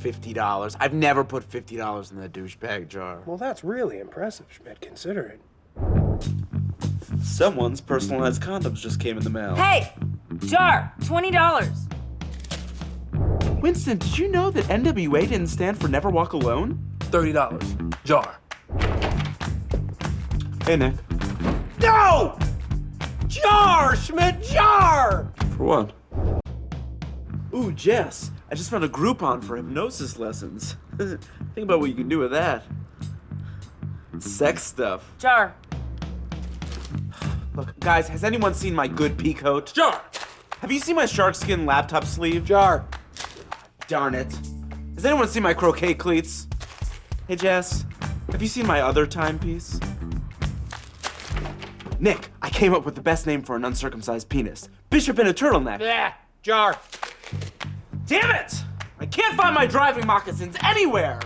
$50. I've never put $50 in the douchebag jar. Well, that's really impressive, Schmidt, considering. Someone's personalized condoms just came in the mail. Hey, jar, twenty dollars. Winston, did you know that NWA didn't stand for Never Walk Alone? $30. Jar. Hey, Nick. No! Jar, Schmidt, jar! For what? Ooh, Jess, I just found a Groupon for hypnosis lessons. Think about what you can do with that. Sex stuff. Jar. Look, guys, has anyone seen my good pea coat? Jar! Have you seen my sharkskin laptop sleeve? Jar. Darn it. Has anyone seen my croquet cleats? Hey, Jess, have you seen my other timepiece? Nick, I came up with the best name for an uncircumcised penis. Bishop in a turtleneck. Yeah, jar. Damn it! I can't find my driving moccasins anywhere!